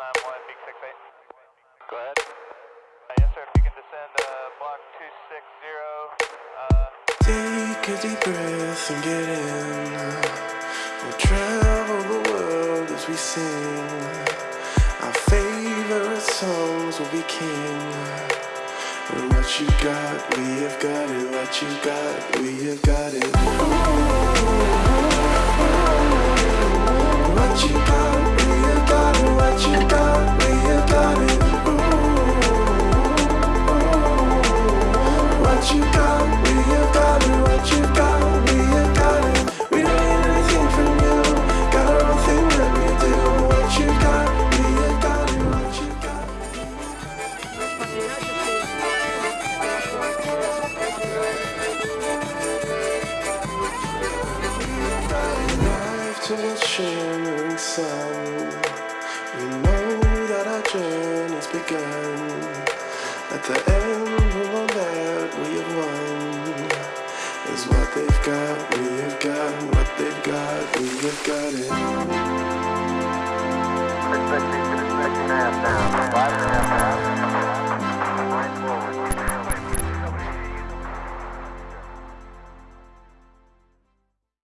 91, Big 68. Go ahead. Uh, yes, sir, if you can descend uh, block 260. Uh, Take a deep breath and get in. We'll travel the world as we sing. Our favorite songs will be king. And what you got, we have got it. What you got, we have got it. What you got, shimmering sun. We know that our journey's begun. At the is what they've got, we have got what they've got, we have got it.